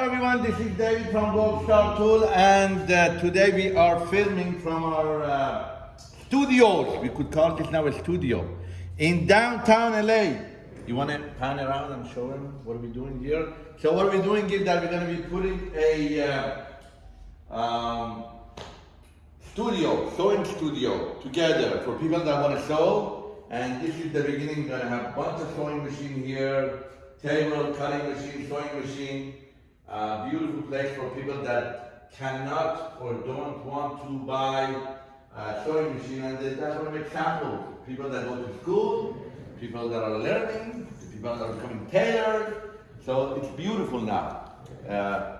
everyone, this is David from Gold Star Tool and uh, today we are filming from our uh, studios. We could call this now a studio in downtown LA. You want to pan around and show them what are we doing here? So what we're doing is that we're going to be putting a uh, um, studio, sewing studio together for people that want to sew. And this is the beginning. We're going to have a bunch of sewing machine here, table, cutting machine, sewing machine. Uh, beautiful place for people that cannot or don't want to buy a sewing machine. And that's one of examples. People that go to school, people that are learning, people that are becoming tailored. So it's beautiful now. Uh,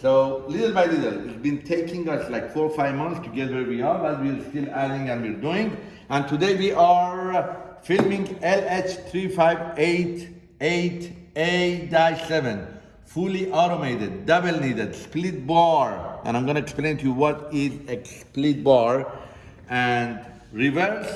so little by little, it's been taking us like four or five months to get where we are, but we're still adding and we're doing. And today we are filming LH358A-7, fully automated, double needle, split bar. And I'm gonna explain to you what is a split bar and reverse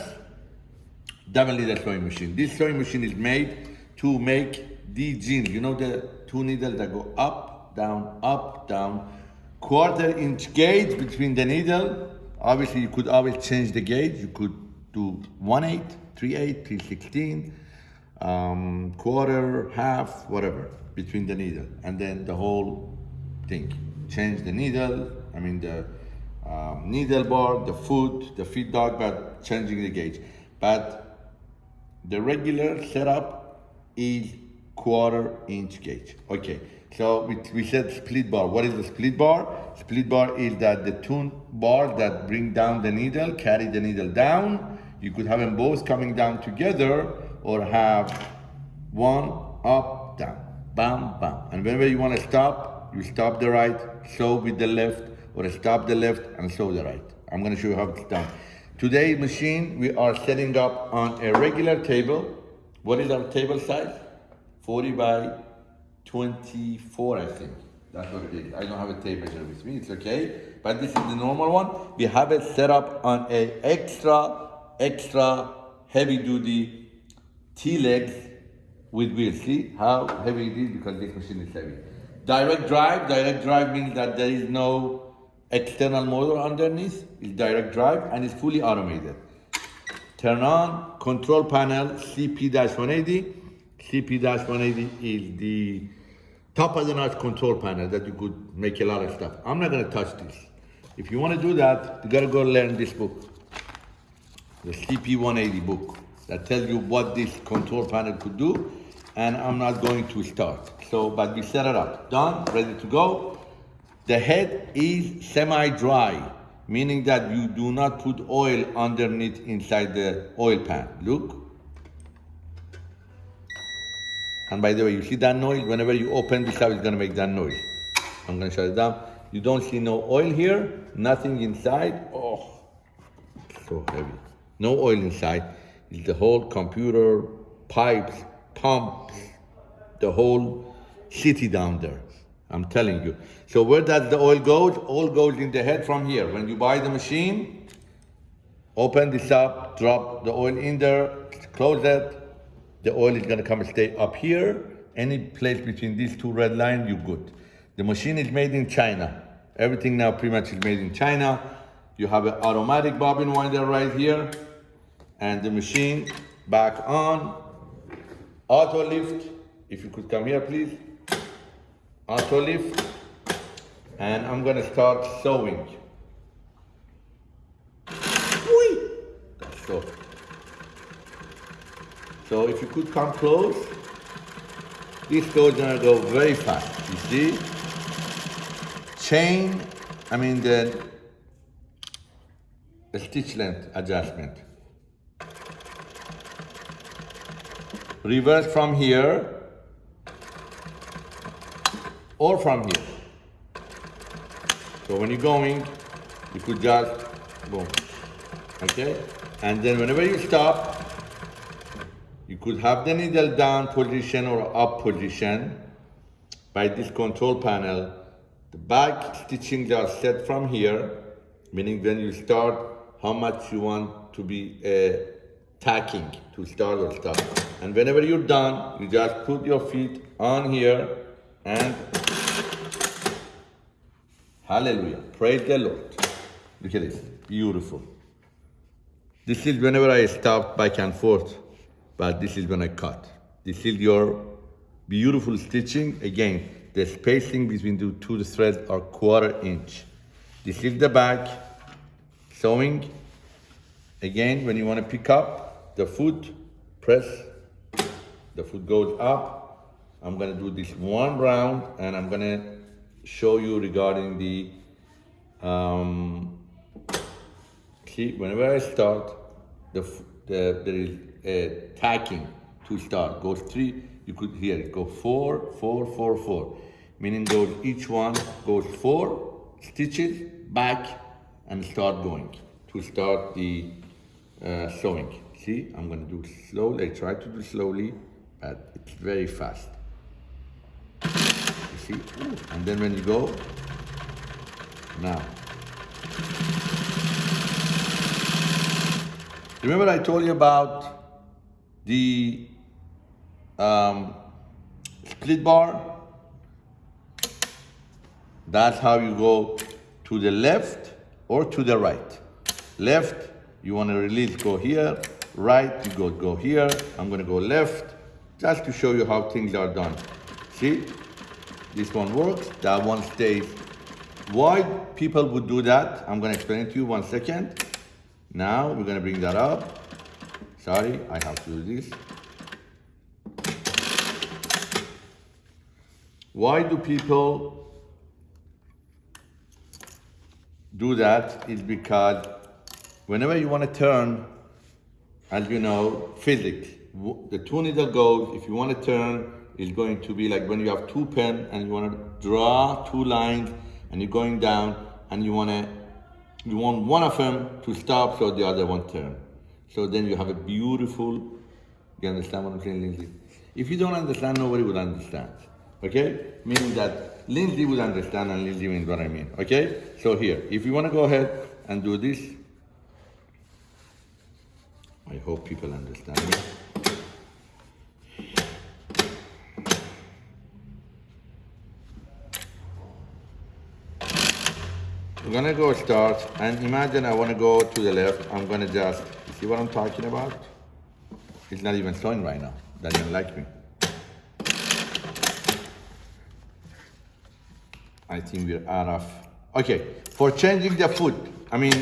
double needle sewing machine. This sewing machine is made to make these jeans. You know the two needles that go up, down, up, down. Quarter inch gauge between the needle. Obviously, you could always change the gauge. You could do 1 8, 3 8, 3 16, um, quarter, half, whatever, between the needle. And then the whole thing. Change the needle, I mean the um, needle bar, the foot, the feed dog, but changing the gauge. But the regular setup is quarter inch gauge. Okay, so we, we said split bar. What is the split bar? Split bar is that the two bars that bring down the needle, carry the needle down. You could have them both coming down together or have one up, down, bam, bam. And whenever you want to stop, you stop the right, sew with the left, or stop the left and sew the right. I'm gonna show you how it's done. Today's machine, we are setting up on a regular table. What is our table size? 40 by 24, I think. That's what it is. I don't have a tape measure with me, it's okay. But this is the normal one. We have it set up on a extra, extra heavy duty T-legs with wheels. See how heavy it is because this machine is heavy. Direct drive, direct drive means that there is no external motor underneath, it's direct drive and it's fully automated. Turn on, control panel, CP-180. CP-180 is the top of the notch control panel that you could make a lot of stuff. I'm not gonna touch this. If you wanna do that, you gotta go learn this book, the CP-180 book that tells you what this control panel could do, and I'm not going to start. So, but we set it up, done, ready to go. The head is semi-dry, meaning that you do not put oil underneath inside the oil pan. Look. And by the way, you see that noise? Whenever you open this up, it's gonna make that noise. I'm gonna shut it down. You don't see no oil here, nothing inside. Oh, so heavy. No oil inside. The whole computer, pipes, pumps, the whole city down there. I'm telling you. So where does the oil go? Oil goes in the head from here. When you buy the machine, open this up, drop the oil in there, close it. The oil is gonna come and stay up here. Any place between these two red lines, you're good. The machine is made in China. Everything now pretty much is made in China. You have an automatic bobbin winder right here. And the machine back on. Auto lift. If you could come here, please auto lift and I'm gonna start sewing. So, so if you could come close, this goes gonna go very fast, you see? Chain, I mean the, the stitch length adjustment. Reverse from here, or from here. So when you're going, you could just boom, okay? And then whenever you stop, you could have the needle down position or up position by this control panel. The back stitching are set from here, meaning when you start, how much you want to be uh, tacking to start or stop. And whenever you're done, you just put your feet on here and Hallelujah. Praise the Lord. Look at this. Beautiful. This is whenever I stop back and forth, but this is when I cut. This is your beautiful stitching. Again, the spacing between the two threads are quarter inch. This is the back, sewing. Again, when you want to pick up the foot, press, the foot goes up. I'm gonna do this one round and I'm gonna show you regarding the, um, see, whenever I start, the, the there is a tacking to start. Goes three, you could hear it, go four, four, four, four. Meaning goes, each one goes four stitches back and start going to start the uh, sewing. See, I'm gonna do slowly, I try to do slowly, but it's very fast. You see, and then when you go, now. Remember I told you about the um, split bar? That's how you go to the left or to the right. Left, you want to release, go here. Right, you go, go here. I'm going to go left, just to show you how things are done. See, this one works, that one stays. Why people would do that, I'm to explain to you one second. Now, we're to bring that up. Sorry, I have to do this. Why do people do that is because whenever you want to turn, as you know, physics, the two needle goes, if you want to turn, is going to be like when you have two pen and you want to draw two lines and you're going down and you want to, you want one of them to stop so the other one turn. So then you have a beautiful, you understand what I'm saying, Lindsay? If you don't understand, nobody would understand. Okay? Meaning that Lindsay would understand and Lindsay means what I mean. Okay? So here, if you want to go ahead and do this, I hope people understand me. We're gonna go start and imagine I wanna go to the left. I'm gonna just, see what I'm talking about? It's not even showing right now. Doesn't like me. I think we're out of, okay. For changing the foot, I mean,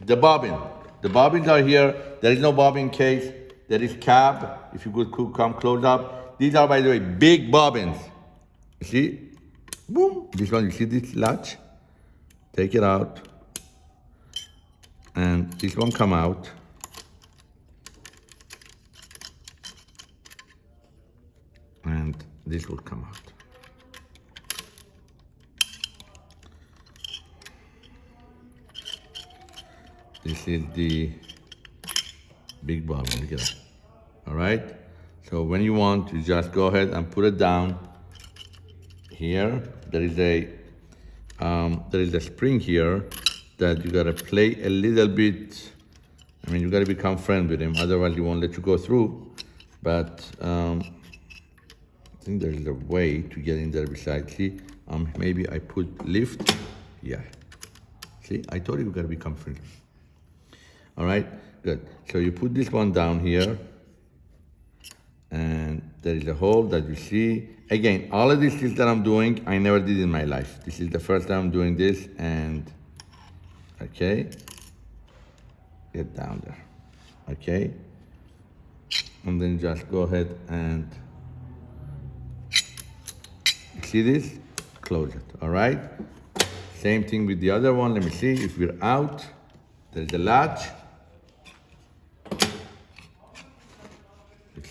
the bobbin. The bobbins are here. There is no bobbin case. There is cab, if you could come close up. These are, by the way, big bobbins. See? Boom. This one, you see this latch? Take it out. And this one come out. And this will come out. This is the big bobbin, look at that. All right? So when you want, you just go ahead and put it down here. There is a um, there is a spring here that you gotta play a little bit. I mean, you gotta become friend with him, otherwise he won't let you go through. But um, I think there is a way to get in there besides. See, um, maybe I put lift. Yeah. See, I told you you gotta become friendly. All right, good. So you put this one down here and there is a hole that you see. Again, all of these things that I'm doing, I never did in my life. This is the first time I'm doing this and, okay, get down there, okay? And then just go ahead and, see this? Close it, all right? Same thing with the other one. Let me see if we're out. There's a latch.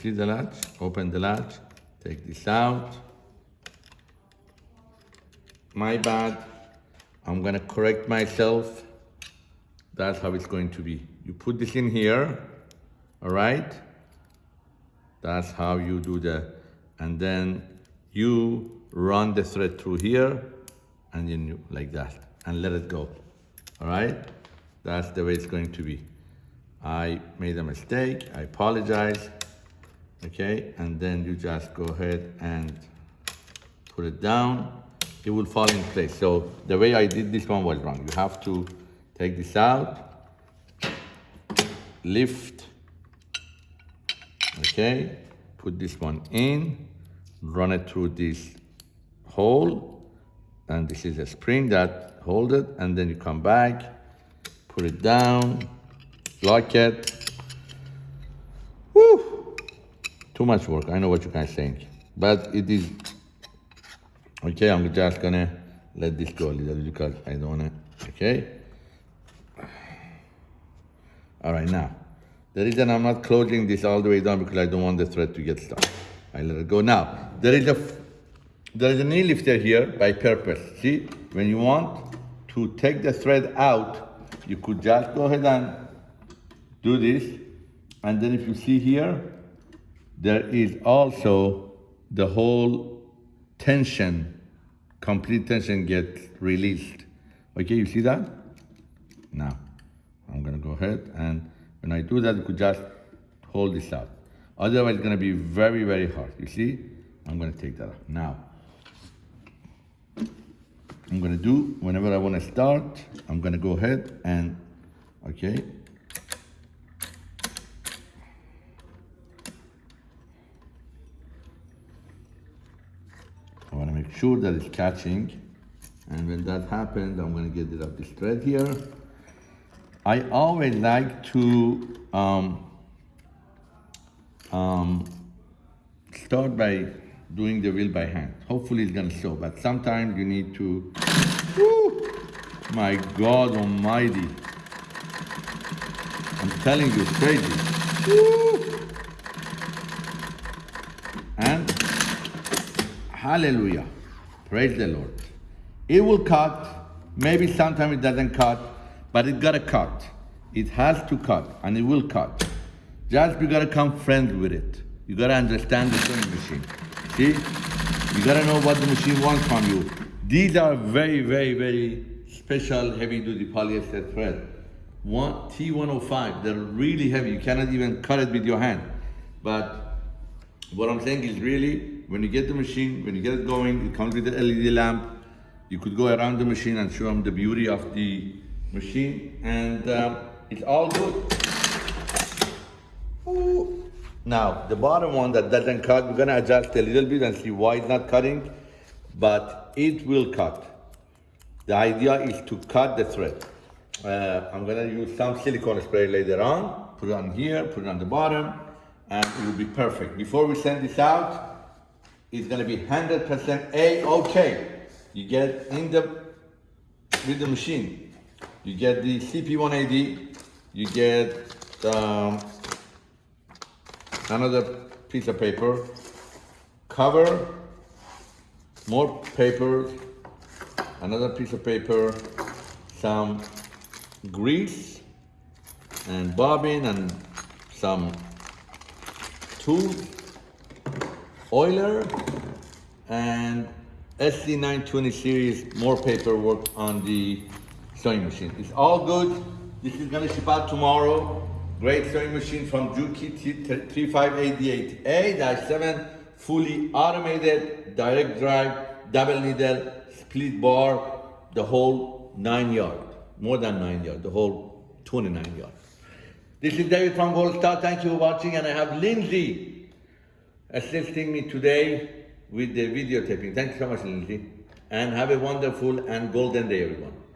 See the latch, open the latch, take this out. My bad, I'm gonna correct myself. That's how it's going to be. You put this in here, all right? That's how you do the, and then you run the thread through here, and then you, like that, and let it go, all right? That's the way it's going to be. I made a mistake, I apologize okay? And then you just go ahead and put it down. it will fall in place. So the way I did this one was wrong. You have to take this out, lift, okay, put this one in, run it through this hole, and this is a spring that hold it, and then you come back, put it down, lock it. Woo! Too much work, I know what you guys think, but it is Okay, I'm just gonna let this go a little because I don't wanna, okay? All right, now, the reason I'm not closing this all the way down because I don't want the thread to get stuck. I let it go. Now, there is a, there is a knee lifter here by purpose. See, when you want to take the thread out, you could just go ahead and do this. And then if you see here, there is also the whole tension, complete tension gets released. Okay, you see that? Now, I'm gonna go ahead and when I do that, you could just hold this out. Otherwise, it's gonna be very, very hard. You see? I'm gonna take that out. Now, I'm gonna do, whenever I wanna start, I'm gonna go ahead and, okay, I want to make sure that it's catching. And when that happens, I'm going to get rid of this thread here. I always like to um, um, start by doing the wheel by hand. Hopefully it's going to show, but sometimes you need to, whoo, my God almighty. I'm telling you, it's crazy. Woo. And Hallelujah. Praise the Lord. It will cut. Maybe sometimes it doesn't cut, but it gotta cut. It has to cut, and it will cut. Just you gotta come friends with it. You gotta understand the sewing machine. See? You gotta know what the machine wants from you. These are very, very, very special heavy-duty polyester thread. One T105, they're really heavy. You cannot even cut it with your hand. But what I'm saying is really, when you get the machine, when you get it going, it comes with the LED lamp. You could go around the machine and show them the beauty of the machine. And um, it's all good. Ooh. Now, the bottom one that doesn't cut, we're gonna adjust a little bit and see why it's not cutting, but it will cut. The idea is to cut the thread. Uh, I'm gonna use some silicone spray later on, put it on here, put it on the bottom, and it will be perfect. Before we send this out, it's gonna be 100% A-OK. You get in the, with the machine, you get the CP180, you get um, another piece of paper, cover, more paper, another piece of paper, some grease and bobbin and some tools, oiler and SC920 series, more paperwork on the sewing machine. It's all good. This is gonna ship out tomorrow. Great sewing machine from Juki 3588A-7, fully automated, direct drive, double needle, split bar, the whole nine yard, more than nine yard, the whole 29 yard. This is David from Gold Star. Thank you for watching, and I have Lindsay assisting me today with the videotaping. Thank you so much, Lindsay, and have a wonderful and golden day, everyone.